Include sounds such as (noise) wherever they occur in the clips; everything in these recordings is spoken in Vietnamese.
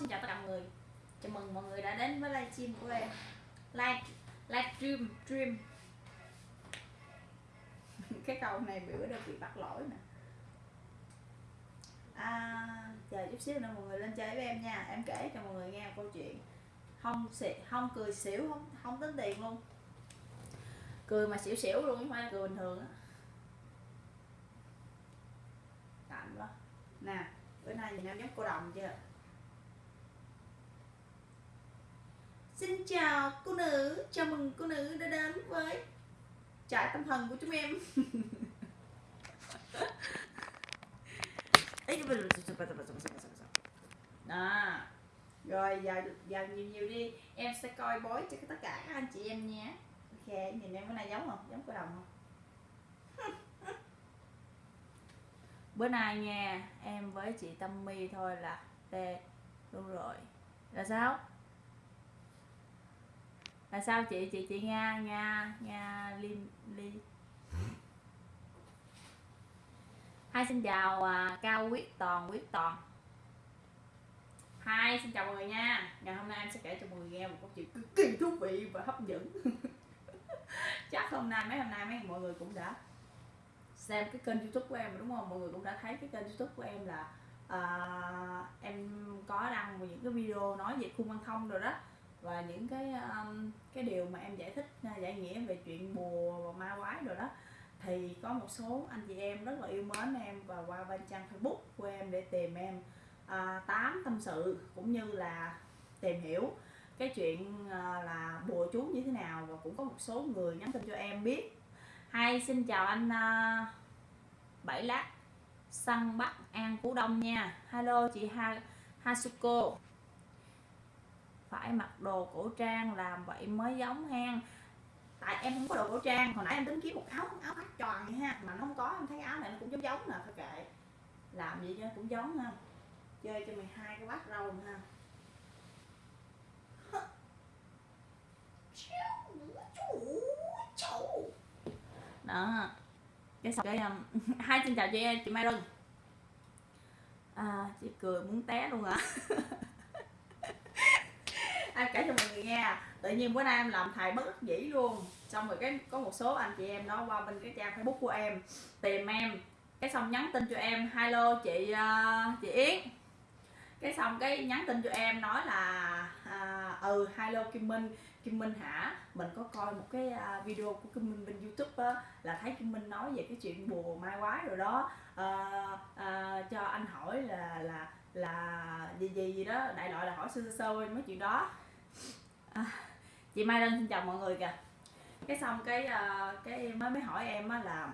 xin chào tất cả mọi người. Chào mừng mọi người đã đến với livestream của em. Live, livestream, stream (laughs) Cái câu này bữa đã bị bắt lỗi nè à, Chờ chút xíu nữa mọi người lên chơi với em nha. Em kể cho mọi người nghe một câu chuyện. Không xỉ, không cười xỉu, không, không tính tiền luôn. Cười mà xỉu xỉu luôn, không phải cười bình thường á. Tạm quá Nè, bữa nay nhìn em giống cô đồng chưa? Xin chào cô nữ, chào mừng cô nữ đã đến với trại tâm thần của chúng em. Đó. Rồi giờ giờ nhiều nhiều đi, em sẽ coi bói cho tất cả các anh chị em nhé. Ok, nhìn em bữa nay giống không? Giống cô đồng không? (laughs) Bữa nay nha, em với chị Tâm My thôi là tê luôn rồi. Là sao? Là sao chị? Chị chị nga nga nga lim ly hai xin chào à, cao quyết toàn quyết toàn. Hai xin chào mọi người nha. Ngày hôm nay em sẽ kể cho mọi người nghe một câu chuyện cực kỳ thú vị và hấp dẫn. (laughs) Chắc hôm nay mấy hôm nay mấy mọi người cũng đã xem cái kênh youtube của em đúng không? Mọi người cũng đã thấy cái kênh youtube của em là uh, em có đăng những cái video nói về khu văn thông rồi đó và những cái um, cái điều mà em giải thích à, giải nghĩa về chuyện bùa và ma quái rồi đó thì có một số anh chị em rất là yêu mến em và qua bên trang facebook của em để tìm em à, tám tâm sự cũng như là tìm hiểu cái chuyện à, là bùa chú như thế nào. Và cũng có một số người nhắn tin cho em biết. Hay xin chào anh à, bảy lát săn bắc an phú đông nha. Hello chị ha hasuko phải mặc đồ cổ trang làm vậy mới giống hang. tại em không có đồ cổ trang hồi nãy em tính kiếm một áo áo khoác tròn vậy ha mà nó không có em thấy áo này nó cũng giống giống nè thôi kệ. Làm gì cho cũng giống ha. Chơi cho mày hai cái bát rau ha. Đó. Cái xong cái um, (laughs) hai xin chào chị chị Mai Rừng à, chị cười muốn té luôn à? (laughs) em kể cho mọi người nghe tự nhiên bữa nay em làm thầy bất đắc dĩ luôn xong rồi cái có một số anh chị em đó qua bên cái trang facebook của em tìm em cái xong nhắn tin cho em hello chị uh, chị yến cái xong cái nhắn tin cho em nói là à, ừ hello kim minh kim minh hả mình có coi một cái uh, video của kim minh bên youtube á, là thấy kim minh nói về cái chuyện bùa mai quái rồi đó à, à, cho anh hỏi là là là gì gì gì đó đại loại là hỏi sơ sơ mấy chuyện đó à, chị mai đơn xin chào mọi người kìa. Cái xong cái ờ, cái mới mới hỏi em á là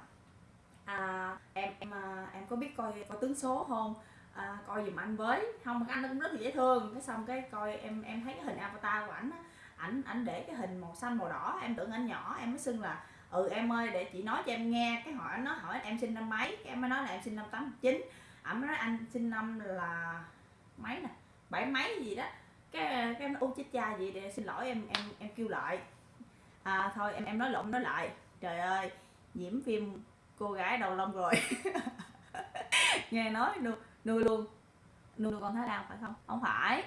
à, em em ờ, em có biết coi coi tướng số không? À, coi giùm anh với. Không anh cũng rất là dễ thương. Cái xong cái coi em em thấy cái hình avatar của ảnh ảnh ảnh để cái hình màu xanh màu đỏ. Em tưởng anh nhỏ em mới xưng là ừ em ơi để chị nói cho em nghe. Cái hỏi nó hỏi em sinh năm mấy? Cái em mới nói là em sinh năm tám chín. Ảnh nói anh sinh năm là mấy nè? Bảy mấy gì đó cái cái nó u chết cha gì để xin lỗi em em em kêu lại. À thôi em em nói lộn nói lại. Trời ơi nhiễm phim cô gái đầu lông rồi. (laughs) Nghe nói nuôi, nuôi luôn. Nuôi, nuôi con thái lan phải không? Không phải.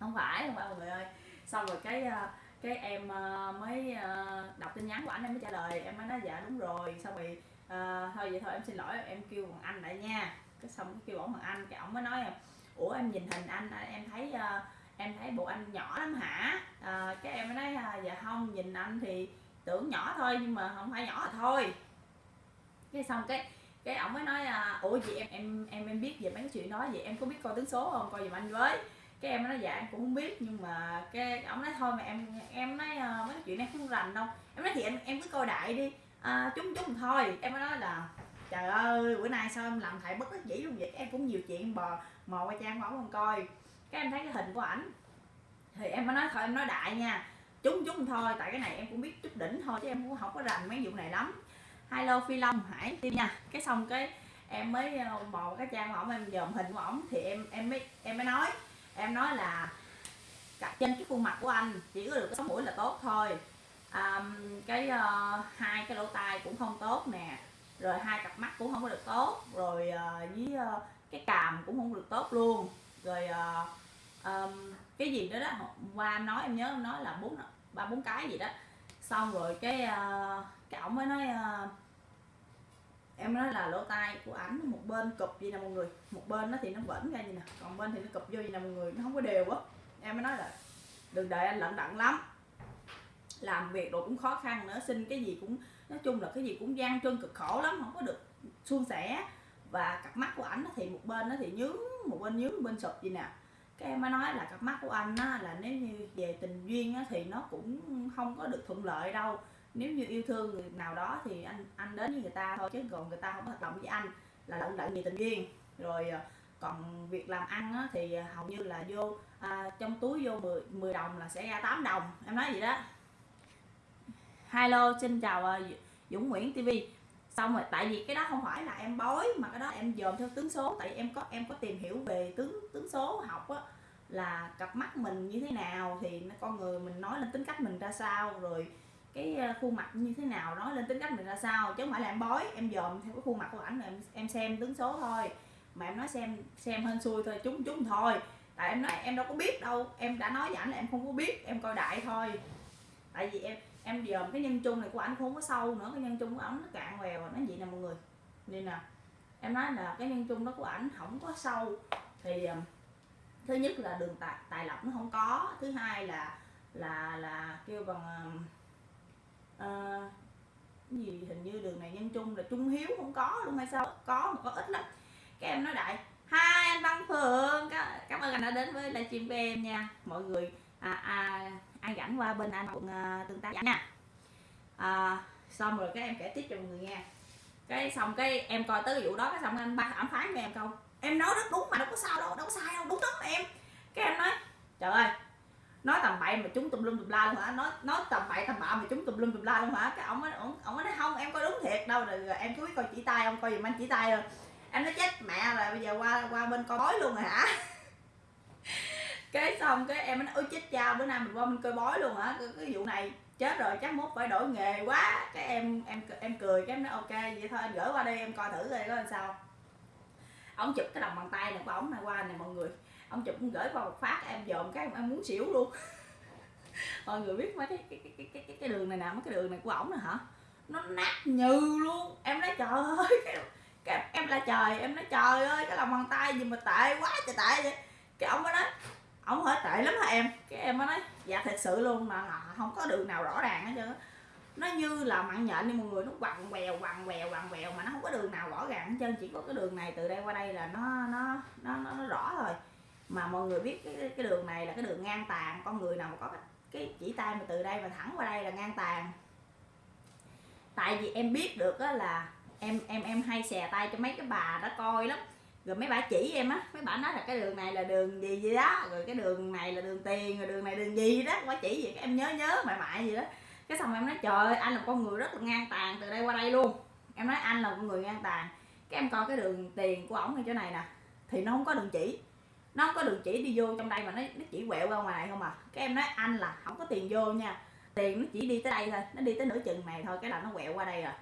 Không phải không phải mọi người ơi. Xong rồi cái à, cái em à, mới à, đọc tin nhắn của anh em mới trả lời. Em mới nói dạ đúng rồi. Xong rồi à, thôi vậy thôi em xin lỗi em kêu bằng anh lại nha. Cái xong cái kêu ổng bằng anh cái ổng mới nói ủa em nhìn hình anh à, em thấy uh, em thấy bộ anh nhỏ lắm hả? À, cái em mới nói uh, dạ không nhìn anh thì tưởng nhỏ thôi nhưng mà không phải nhỏ thôi. Cái xong cái cái ổng mới nói uh, ủa gì em em em em biết về mấy cái chuyện đó vậy em có biết coi tướng số không? Coi giùm anh với. Cái em nói dạ em cũng không biết nhưng mà cái ổng nói thôi mà em em nói uh, mấy cái chuyện này không rành đâu. Em nói thì em em cứ coi đại đi. À, chúng chúng thôi. Em mới nói là trời ơi bữa nay sao em làm thầy bất đắc dĩ luôn vậy? Em cũng nhiều chuyện bò mò qua trang của không coi. Cái em thấy cái hình của ảnh. Thì em mới nói thôi em nói đại nha. Chúng chúng thôi tại cái này em cũng biết chút đỉnh thôi chứ em cũng không có rành mấy vụ này lắm. Hello phi long hải tim nha. Cái xong cái em mới ờ, bò mò cái trang của ổng em dòm hình của ổng thì em em mới em mới nói. Em nói là trên cái khuôn mặt của anh chỉ có được cái mũi là tốt thôi. Um, cái uh, hai cái lỗ tai cũng không tốt nè rồi hai cặp mắt cũng không có được tốt. Rồi uh, với uh, cái càm cũng không được tốt luôn. Rồi uh, um, cái gì đó đó hôm qua em nói em nhớ em nói là bốn ba bốn cái gì đó. Xong rồi cái uh, cái ổng mới nói uh, em nói là lỗ tai của ảnh một bên cụp gì nè mọi người. Một bên nó thì nó vẫn ra gì nè còn bên thì nó cụp vô gì nè mọi người nó không có đều á. Em mới nói là đừng đợi anh lận đận lắm. Làm việc rồi cũng khó khăn nữa xin cái gì cũng nói chung là cái gì cũng gian trơn cực khổ lắm không có được suôn sẻ. Và cặp mắt của ảnh thì một bên nó thì nhướng một bên nhướng một bên sụp gì nè. Cái em mới nói là cặp mắt của anh á, là nếu như về tình duyên á, thì nó cũng không có được thuận lợi đâu. Nếu như yêu thương người nào đó thì anh anh đến với người ta thôi chứ còn người ta không có hoạt động với anh là lận đận về tình duyên. Rồi ờ, còn việc làm ăn á, thì hầu như là vô à, trong túi vô 10, 10 đồng là sẽ ra 8 đồng. Em nói gì đó hello, xin chào ờ, Dũng Nguyễn TV xong rồi, tại vì cái đó không phải là em bói, mà cái đó em dòm theo tướng số. Tại vì em có em có tìm hiểu về tướng tướng số học á, là cặp mắt mình như thế nào, thì con người mình nói lên tính cách mình ra sao, rồi cái ờ, khuôn mặt như thế nào, nói lên tính cách mình ra sao. Chứ không phải là em bói, em dòm theo cái khuôn mặt của ảnh, em em xem tướng số thôi. Mà em nói xem xem hên xui thôi chúng chúng thôi. Tại em nói, em đâu có biết đâu. Em đã nói với ảnh là em không có biết, em coi đại thôi. Tại vì em em dòm cái nhân chung này của ảnh không có sâu nữa cái nhân chung của ảnh nó cạn quèo nó vậy nè mọi người. Nên nè em nói là cái nhân chung đó của ảnh không có sâu. Thì thứ nhất là đường tài tài lộc nó không có thứ hai là là là kêu bằng uh, gì hình như đường này nhân chung là trung hiếu không có luôn hay sao có mà có ít lắm. Các em nói đại hai anh văn phượng cảm ơn anh đã đến với livestream của em nha. Mọi người à, à, ai rảnh qua bên anh quận à, tương tác nha. À, xong rồi các em kể tiếp cho mọi người nghe. Cái xong cái em coi tới cái vụ đó cái xong anh ba ẩm phán với em câu em nói rất đúng mà đâu có sao đâu đâu có sai đâu đúng lắm em. Cái em nói trời ơi nói tầm bậy mà chúng tùm lum tùm la luôn hả? Nói nói tầm bậy tầm bạ mà chúng tùm lum tùm la luôn hả? Cái ông ấy, ông ông nói không em coi đúng thiệt đâu rồi, rồi em cứ biết coi chỉ tay ông coi giùm anh chỉ tay rồi em nói chết mẹ rồi bây giờ qua qua bên coi bói luôn rồi hả? Cái xong cái em nói ôi chết cha bữa nay mình qua mình coi bói luôn hả? Cái, cái vụ này chết rồi chắc mốt phải đổi nghề quá. Cái em em em cười cái em nói ok vậy thôi anh gửi qua đây em coi thử coi có làm sao. Ông chụp cái đồng bàn tay này của ổng này qua này mọi người. Ông chụp cũng gửi qua một phát em dòm cái em muốn xỉu luôn. (laughs) Mọi người biết mấy cái cái cái cái cái, cái đường này nè mấy cái đường này của ổng nè hả? Nó nát như luôn. Em nói trời ơi cái, cái em la trời em nói trời ơi cái lòng bàn tay gì mà tệ quá trời tệ vậy? Cái ông mới nói ông hỏi tệ lắm hả em? Cái em mới nói dạ thật sự luôn mà không có đường nào rõ ràng hết trơn nó như là mặn nhện đi mọi người nó quằn quèo quằn quèo quằn quèo mà nó không có đường nào rõ ràng hết trơn chỉ có cái đường này từ đây qua đây là nó nó nó nó, nó rõ rồi mà mọi người biết cái cái đường này là cái đường ngang tàn con người nào mà có cái, cái chỉ tay mà từ đây mà thẳng qua đây là ngang tàn. Tại vì em biết được á là em em em hay xè tay cho mấy cái bà đó coi lắm rồi mấy bà chỉ em á, mấy bà nói là cái đường này là đường gì gì đó, rồi cái đường này là đường tiền, rồi đường này đường gì đó bà chỉ gì em nhớ nhớ mại mại gì đó. Cái xong em nói, trời ơi, anh là con người rất là ngang tàn từ đây qua đây luôn. Em nói, anh là con người ngang tàn. Cái em coi cái đường tiền của ổng ở chỗ này nè, thì nó không có đường chỉ. Nó không có đường chỉ đi vô trong đây mà nó nó chỉ quẹo ra ngoài không à. Cái em nói, anh là, không có tiền vô nha. Tiền nó chỉ đi tới đây thôi, nó đi tới nửa chừng này thôi, cái là nó quẹo qua đây rồi.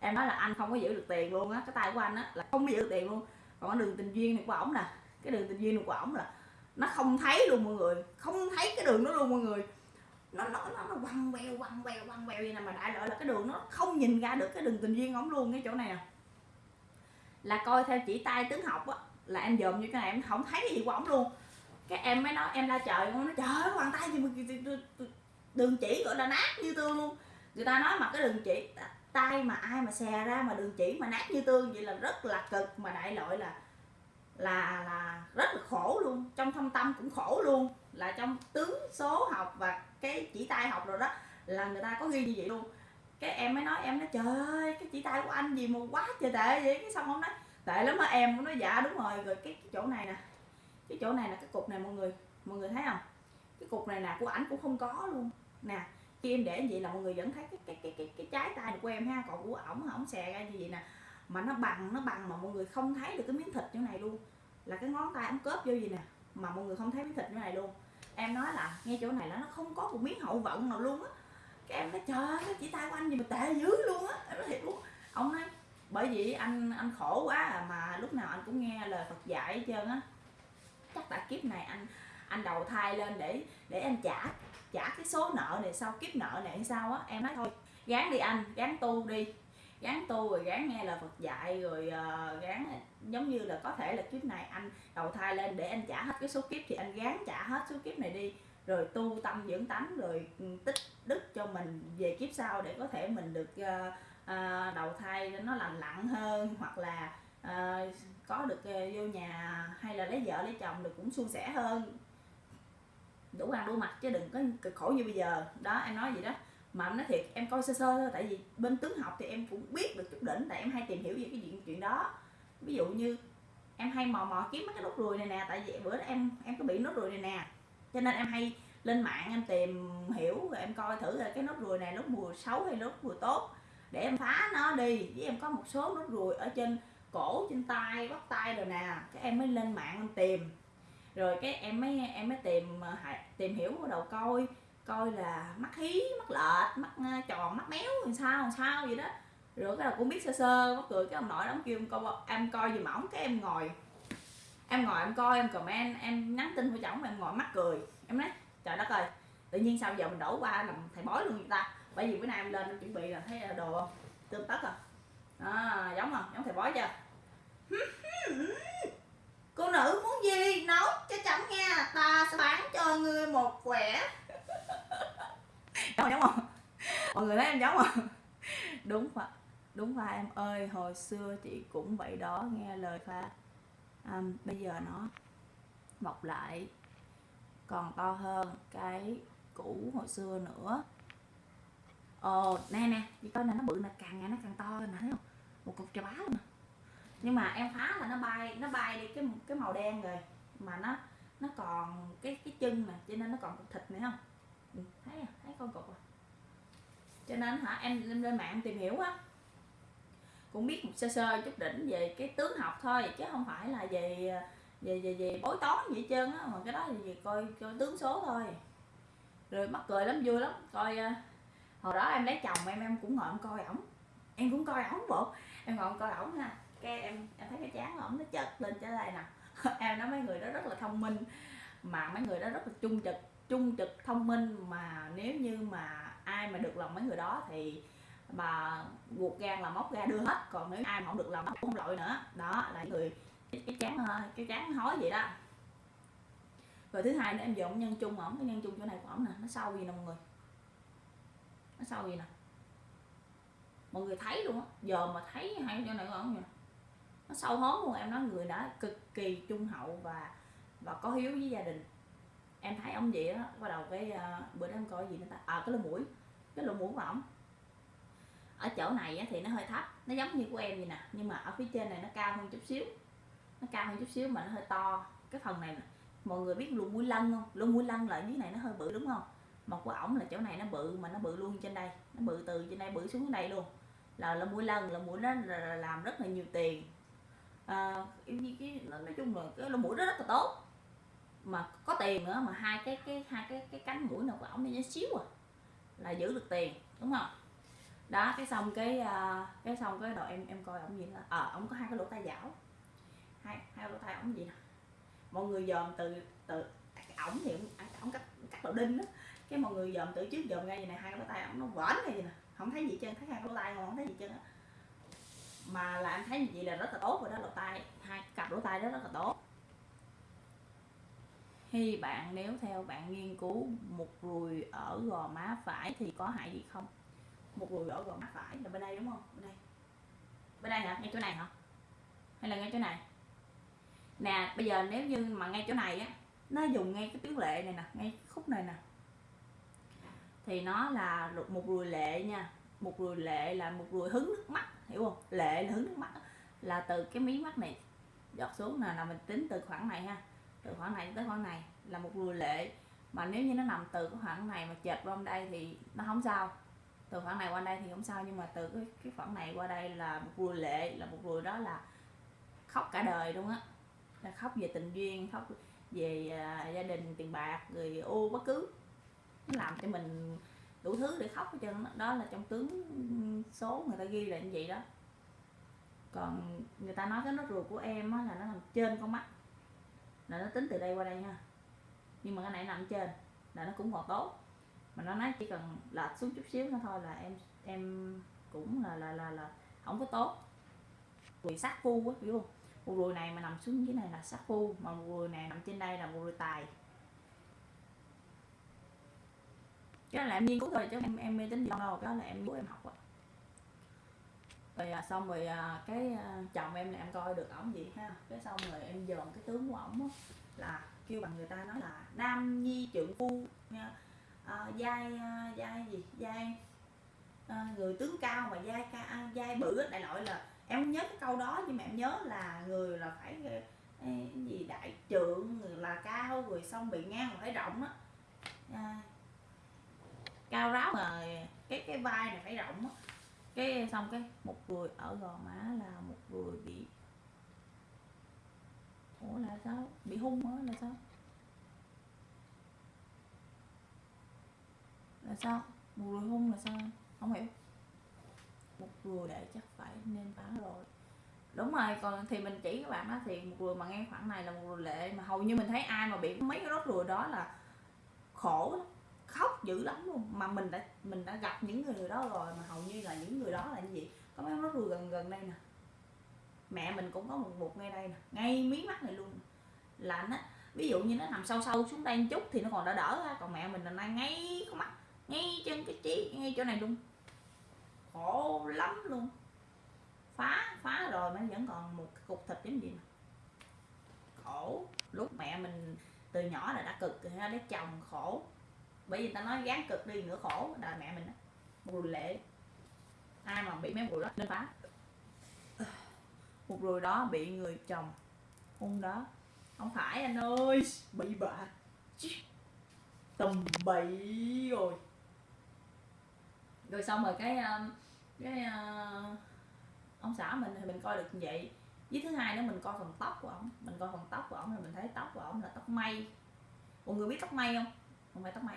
Em nói là, anh không có giữ được tiền luôn á, cái tay của anh á là không có giữ được tiền luôn còn cái đường tình duyên này của ổng nè cái đường tình duyên này của ổng là nó không thấy luôn mọi người không thấy cái đường đó luôn mọi người nó nó nó, nó quăng queo quăng queo quăng queo vậy nè mà đại loại là cái đường nó không nhìn ra được cái đường tình duyên ổng luôn cái chỗ này nè là coi theo chỉ tay tướng học á là em dòm như cái này em không thấy cái gì của ổng luôn cái em mới nói em la trời nó nói trời ơi bàn tay gì mà đường chỉ gọi là nát như tương luôn người ta nói mà cái đường chỉ tay mà ai mà xè ra mà đường chỉ mà nát như tương vậy là rất là cực. Mà đại loại là là là rất là khổ luôn. Trong thâm tâm cũng khổ luôn. Là trong tướng số học và cái chỉ tay học rồi đó là người ta có ghi như vậy luôn. Cái em mới nói em nói trời ơi cái chỉ tay của anh gì mà quá trời tệ vậy? Cái xong ông nói tệ lắm á em? Nói dạ đúng rồi. Rồi cái, chỗ này nè cái chỗ này là cái cục này mọi người mọi người thấy không? Cái cục này nè của ảnh cũng không có luôn. Nè khi em để như vậy là mọi người vẫn thấy cái cái cái cái, cái trái tay của em ha. Còn của ổng ổng xè ra như vậy nè. Mà nó bằng nó bằng mà mọi người không thấy được cái miếng thịt chỗ này luôn. Là cái ngón tay ổng cớp vô gì nè mà mọi người không thấy miếng thịt chỗ này luôn. Em nói là ngay chỗ này là nó không có một miếng hậu vận nào luôn á. Cái em nói trời ơi chỉ tay của anh gì mà tệ dữ luôn á. Em nói thiệt luôn. Ông nói bởi vì anh anh khổ quá à, mà lúc nào anh cũng nghe lời Phật dạy hết trơn á. Chắc tại kiếp này anh anh đầu thai lên để để anh trả trả cái số nợ này sau kiếp nợ này hay sao á? Em nói thôi gán đi anh gán tu đi. Gán tu rồi gán nghe lời Phật dạy rồi uh, gán giống như là có thể là kiếp này anh đầu thai lên để anh trả hết cái số kiếp thì anh gán trả hết số kiếp này đi. Rồi tu tâm dưỡng tánh rồi ừ, tích đức cho mình về kiếp sau để có thể mình được uh, uh, đầu thai nó lành lặn hơn hoặc là uh, có được uh, vô nhà hay là lấy vợ lấy chồng được cũng suôn sẻ hơn đủ ăn đủ mặc chứ đừng có cực khổ như bây giờ. Đó, em nói gì đó. Mà em nói thiệt, em coi sơ sơ thôi, tại vì bên tướng học thì em cũng biết được chút đỉnh, tại em hay tìm hiểu về cái chuyện chuyện đó. Ví dụ như em hay mò mò kiếm mấy cái nốt ruồi này nè, tại vì bữa đó em em có bị nốt ruồi này nè. Cho nên em hay lên mạng em tìm hiểu, rồi em coi thử là cái nốt ruồi này nốt mùa xấu hay nốt mùa tốt, để em phá nó đi. Với em có một số nốt ruồi ở trên cổ, trên tay, bắp tay rồi nè, cái em mới lên mạng em tìm rồi cái em mới em mới tìm ờ, tìm hiểu bắt đầu coi coi là mắt hí, mắt lệch, mắt ờ, tròn, mắt méo, làm sao làm sao vậy đó. Rồi cái là cũng biết sơ sơ, mắc cười, cái ông nội đó kêu em coi em coi gì mỏng cái em ngồi em ngồi em coi, em comment, em nhắn tin của chồng, em ngồi mắt cười. Em nói, trời đất ơi, tự nhiên sao giờ mình đổ qua làm thầy bói luôn người ta? Bởi vì bữa nay em lên em chuẩn bị là thấy ờ, đồ không tươm tất à. à giống không? Giống thầy bói chưa? Cô nữ muốn gì? Nấu cho nha. Ta sẽ bán cho ngươi một quẻ. Giống không? Mọi người thấy em giống không? Đúng phải đúng phải em ơi hồi xưa chị cũng vậy đó nghe lời pha. À, bây giờ nó mọc lại. Còn to hơn cái cũ hồi xưa nữa. Ồ nè nè chị coi này nó bự là càng ngày nó càng to nè thấy không? Một cục trà bá luôn nè. Nhưng mà em phá là nó bay nó bay đi cái cái màu đen rồi. Mà nó nó còn cái cái chân mà cho nên nó còn cục thịt này không? Ừ, thấy à thấy con cục à. Cho nên hả em lên, lên mạng tìm hiểu á. Cũng biết một sơ sơ chút đỉnh về cái tướng học thôi chứ không phải là về về về, về bối toán gì hết trơn á mà cái đó thì về coi coi tướng số thôi. Rồi mắc cười lắm vui lắm coi à, hồi đó em lấy chồng em em cũng ngồi em coi ổng. Em cũng coi ổng bộ em ngồi em coi ổng ha. Cái em em thấy cái chán ổng nó chật lên trở lại nè. (laughs) em nói mấy người đó rất là thông minh, mà mấy người đó rất là trung trực trung trực thông minh. Mà nếu như mà ai mà được lòng mấy người đó thì bà buộc gan là móc ra đưa hết. Còn nếu ai mà không được lòng nó cũng không lội nữa. Đó là người cái chán cái chán hói vậy đó. Rồi thứ hai nữa, em dùng nhân chung ổng, cái nhân chung chỗ này của ổng nè, nó sâu gì nè mọi người? Nó sâu gì nè? Mọi người thấy luôn á, giờ mà thấy hai chỗ này của ổng nè nó sâu hóm luôn em nói người đó cực kỳ trung hậu và và có hiếu với gia đình. Em thấy ông vậy đó bắt đầu cái uh, bữa đó em coi gì nữa ta à cái lỗ mũi cái lỗ mũi của ổng. Ở chỗ này á, thì nó hơi thấp nó giống như của em vậy nè nhưng mà ở phía trên này nó cao hơn chút xíu. Nó cao hơn chút xíu mà nó hơi to. Cái phần này mọi người biết luôn mũi lân không? Luôn mũi lân là dưới này nó hơi bự đúng không? Mà của ổng là chỗ này nó bự mà nó bự luôn trên đây. Nó bự từ trên đây bự xuống dưới đây luôn. Là là mũi lân là mũi nó làm rất là nhiều tiền à, cái, nói chung là cái lỗ mũi đó rất là tốt. Mà có tiền nữa mà hai cái cái hai cái cái cánh mũi nào của ổng nó xíu à là giữ được tiền đúng không? Đó cái xong cái uh, cái xong cái đội em em coi ổng gì là ờ à, ổng có hai cái lỗ tai dảo. Hai hai lỗ tai ổng gì nè? Mọi người dòm từ từ ổng thì ổng cắt cắt đầu đinh đó. Cái mọi người dòm từ trước dòm ra gì này hai cái lỗ tai ổng nó vỡn này gì nè không thấy gì chân thấy hai cái lỗ tai không thấy gì chân á mà là anh thấy như vậy là rất là tốt rồi đó, lỗ tai, hai cặp lỗ tai đó rất là tốt. Khi bạn, nếu theo bạn nghiên cứu một ruồi ở gò má phải thì có hại gì không? Một ruồi ở gò má phải là bên đây đúng không? Bên đây. Bên đây hả? Ngay chỗ này hả? Hay là ngay chỗ này? Nè, bây giờ nếu như mà ngay chỗ này á, nó dùng ngay cái tuyến lệ này nè, ngay khúc này nè. Thì nó là một ruồi lệ nha. Một ruồi lệ là một ruồi hứng nước mắt hiểu không? Lệ là hứng nước mắt là từ cái mí mắt này giọt xuống. Nè là mình tính từ khoảng này ha. Từ khoảng này tới khoảng này là một ruồi lệ. Mà nếu như nó nằm từ cái khoảng này mà chệch qua đây thì nó không sao. Từ khoảng này qua đây thì không sao nhưng mà từ cái cái khoảng này qua đây là một ruồi lệ là một ruồi đó là khóc cả đời luôn á. Là khóc về tình duyên khóc về uh, gia đình tiền bạc người ô bất cứ. Nó làm cho mình đủ thứ để khóc hết trơn đó là trong tướng số người ta ghi là như vậy đó. Còn người ta nói cái nốt ruồi của em á là nó nằm trên con mắt. Là nó tính từ đây qua đây ha. Nhưng mà cái này nằm trên, là nó cũng còn tốt. Mà nó nói chỉ cần lệch xuống chút xíu nữa thôi là em em cũng là là là là không có tốt. Ruồi sát phu á, hiểu không? Một ruồi này mà nằm xuống dưới này là sát phu, mà một ruồi này nằm trên đây là một ruồi tài. Cái là em nghiên cứu thôi chứ em em mê tính gì đâu đó là em bố em học rồi rồi à, xong rồi à, cái à, chồng em là em coi được ổng gì ha. Cái xong rồi em dòm cái tướng của ổng là kêu bằng người ta nói là nam nhi trượng phu nha. À, giai à, giai gì? Giai à, người tướng cao mà giai ca à, giai bự đại loại là em không nhớ cái câu đó nhưng mà em nhớ là người là phải à, cái gì? Đại trượng người là cao rồi xong bị ngang phải rộng á. À, cao ráo mà cái cái vai này phải rộng á. Cái xong cái một người ở gò má là một người bị, ủa là sao? Bị hung á là sao? Là sao? Một người hung là sao? Không hiểu. Một người để chắc phải nên phá rồi. Đúng rồi, còn thì mình chỉ các bạn á, thì một người mà ngang khoảng này là một người lệ, mà hầu như mình thấy ai mà bị mấy cái rốt ruồi đó là khổ lắm khóc dữ lắm luôn. Mà mình đã mình đã gặp những người đó rồi, mà hầu như là những người đó là như gì? Có mấy nó vừa gần gần đây nè. Mẹ mình cũng có một bụt ngay đây nè, ngay mí mắt này luôn. Là nó ví dụ như nó nằm sâu sâu xuống đây một chút thì nó còn đỡ đỡ ha còn mẹ mình là ngay ngay mắt, ngay trên cái trí, ngay chỗ này luôn. Khổ lắm luôn. Phá phá rồi mà vẫn còn một cục thịt giống gì nè. Khổ. Lúc mẹ mình từ nhỏ là đã cực rồi ha, lấy chồng khổ bởi vì ta nói gán cực đi nữa khổ là mẹ mình đó một rùi lệ. Ai mà bị mấy rùi đó nên phá. Một rùi đó bị người chồng hung đó. Không phải anh ơi. Bị bạ tầm bậy rồi. Rồi xong rồi cái ờ, cái ờ, ông xã mình thì mình coi được như vậy. Với thứ hai nữa, mình coi phần tóc của ổng. Mình coi phần tóc của ổng thì mình thấy tóc của ổng là tóc mây mọi người biết tóc mây không? Không phải tóc mây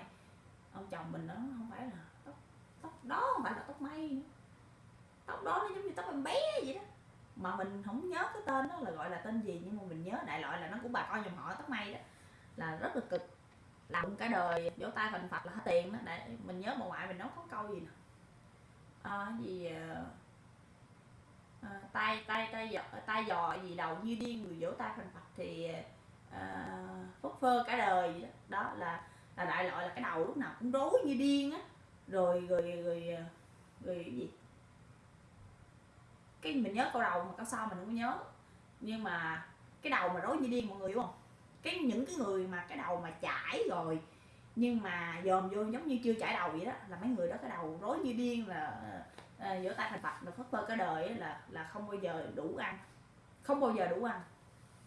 ông chồng mình nó không phải là tóc tóc đó không phải là tóc mây nữa. tóc đó nó giống như tóc em bé vậy đó. Mà mình không nhớ cái tên đó là gọi là tên gì nhưng mà mình nhớ đại loại là nó cũng bà con dòng họ tóc mây đó là rất là cực. Làm cả đời vỗ tay phần phật là hết tiền đó. Để mình nhớ bà ngoại mình nói có câu gì nè? À, gì à, tay tay tay giò, tay giò gì đầu như điên người vỗ tay phần phật thì à, phất phơ cả đời vậy đó. Đó là là đại loại là cái đầu lúc nào cũng rối như điên á. Rồi rồi rồi ờ, rồi cái gì? Cái mình nhớ câu đầu mà câu sau mình không có nhớ. Nhưng mà cái đầu mà rối như điên mọi người hiểu không? Cái những cái người mà cái đầu mà chảy rồi nhưng mà dòm vô giống như chưa chảy đầu vậy đó là mấy người đó cái đầu rối như điên là ờ, ờ, à, giữa tay thành bạch là phất phơ cả đời ấy, là là không bao giờ đủ ăn. Không bao giờ đủ ăn.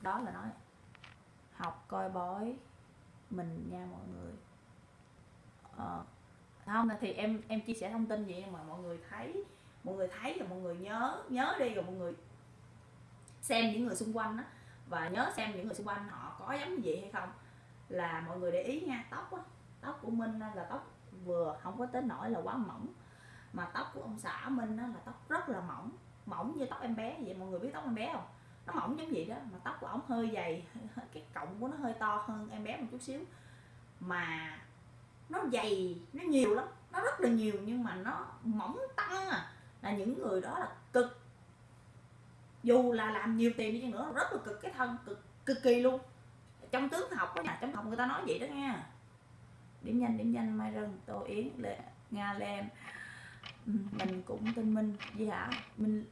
Đó là nói. Học coi bói mình nha mọi người. À, không thì em em chia sẻ thông tin vậy mà mọi người thấy mọi người thấy rồi mọi người nhớ nhớ đi rồi mọi người xem những người xung quanh đó và nhớ xem những người xung quanh họ có giống như vậy hay không. Là mọi người để ý nha tóc á tóc của minh là tóc vừa không có tới nổi là quá mỏng mà tóc của ông xã minh là tóc rất là mỏng mỏng như tóc em bé vậy. Mọi người biết tóc em bé không? Nó mỏng giống vậy đó, mà tóc của ổng hơi dày, (laughs) cái cọng của nó hơi to hơn em bé một chút xíu. Mà nó dày, nó nhiều lắm, nó rất là nhiều, nhưng mà nó mỏng tăng à. Là những người đó là cực. Dù là làm nhiều tiền đi chăng nữa, rất là cực cái thân, cực cực kỳ luôn. Trong tướng học đó nhà trong học người ta nói vậy đó nha. Điểm nhanh điểm nhanh mai rừng tô yến lệ nga lem. Ừ, mình cũng tin minh gì hả mình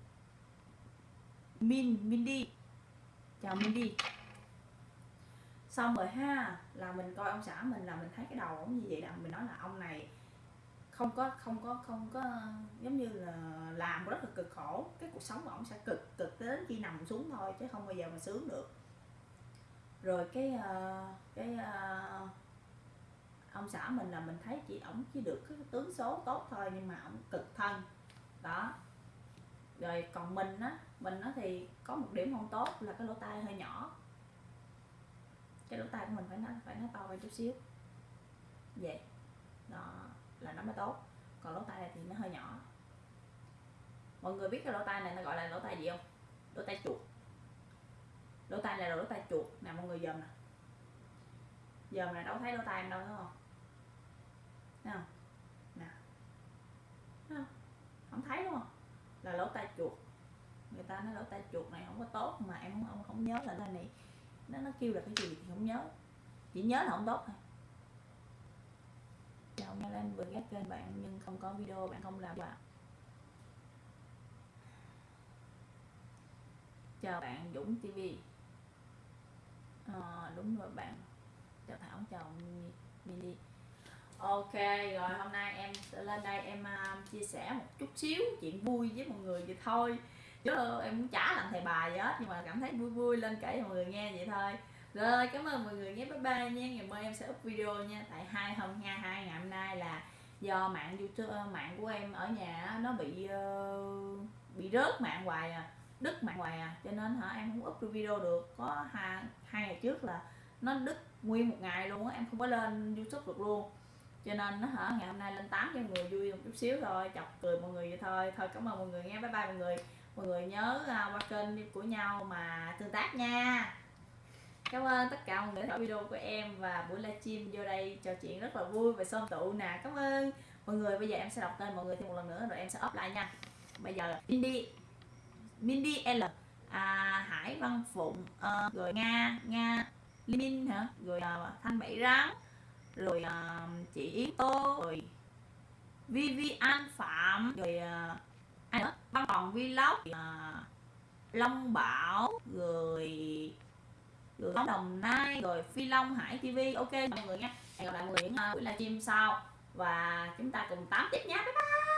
min mindy. Chào mindy. Xong rồi ha là mình coi ông xã mình là mình thấy cái đầu ổng như vậy là mình nói là ông này không có không có không có giống như là làm rất là cực khổ. Cái cuộc sống của ổng sẽ cực cực đến khi nằm xuống thôi chứ không bao giờ mà sướng được. Rồi cái uh, cái uh, ông xã mình là mình thấy chỉ ổng chỉ được cái tướng số tốt thôi nhưng mà ổng cực thân. Đó rồi còn mình á, mình nó thì có một điểm không tốt là cái lỗ tai hơi nhỏ. Cái lỗ tai của mình phải nó phải nó to hơn chút xíu. Vậy đó là nó mới tốt. Còn lỗ tai này thì nó hơi nhỏ. Mọi người biết cái lỗ tai này nó gọi là lỗ tai gì không? Lỗ tai chuột. Lỗ tai này là lỗ tai chuột. Nè, mọi người dòm nè. Giờ mà đâu thấy lỗ tai em đâu đúng không? Thấy không nè thấy không không thấy đúng không là lỗ tai chuột nó ta nói lỗ tai chuột này không có tốt mà em không không, không nhớ là cái này. Nó nó kêu là cái gì thì không nhớ. Chỉ nhớ là không tốt thôi. Chào nghe lên vừa ghét kênh bạn nhưng không có video bạn không làm bạn chào bạn Dũng TV à, ờ, đúng rồi bạn. Chào Thảo chào Mini Ok rồi hôm nay em sẽ lên đây em uh, chia sẻ một chút xíu chuyện vui với mọi người vậy thôi chứ em cũng chả làm thầy bài gì hết nhưng mà cảm thấy vui vui lên kể cho mọi người nghe vậy thôi. Rồi cảm ơn mọi người nhé bye bye nha. Ngày mai em sẽ up video nha. Tại hai hôm nha hai ngày hôm nay là do mạng youtube ờ, mạng của em ở nhà nó bị uh, bị rớt mạng hoài à đứt mạng hoài à. Cho nên hả em không up video được. Có hai hai ngày trước là nó đứt nguyên một ngày luôn á em không có lên youtube được luôn. Cho nên nó hả ngày hôm nay lên tám cho mọi người vui một chút xíu thôi chọc cười mọi người vậy thôi. Thôi cảm ơn mọi người nghe bye bye mọi người mọi người nhớ à, qua kênh của nhau mà tương tác nha. Cảm ơn tất cả mọi người theo video của em và buổi livestream vô đây trò chuyện rất là vui và xôm tụ nè. Cảm ơn. Mọi người bây giờ em sẽ đọc tên mọi người thêm một lần nữa rồi em sẽ up lại nha. Bây giờ Mindy. Mindy L. À, Hải Văn Phụng à, rồi Nga Nga Linh hả? Rồi à, Thanh Bảy Rắn. Rồi à, chị Yến Tô. Rồi Vivian Phạm. Rồi à, ai nữa văn phòng vlog à, Long Bảo rồi rồi Đồng Nai rồi Phi Long Hải TV ok mọi người nha. Hẹn gặp lại mọi người những buổi livestream sau. Và chúng ta cùng tám tiếp nhé bye bye!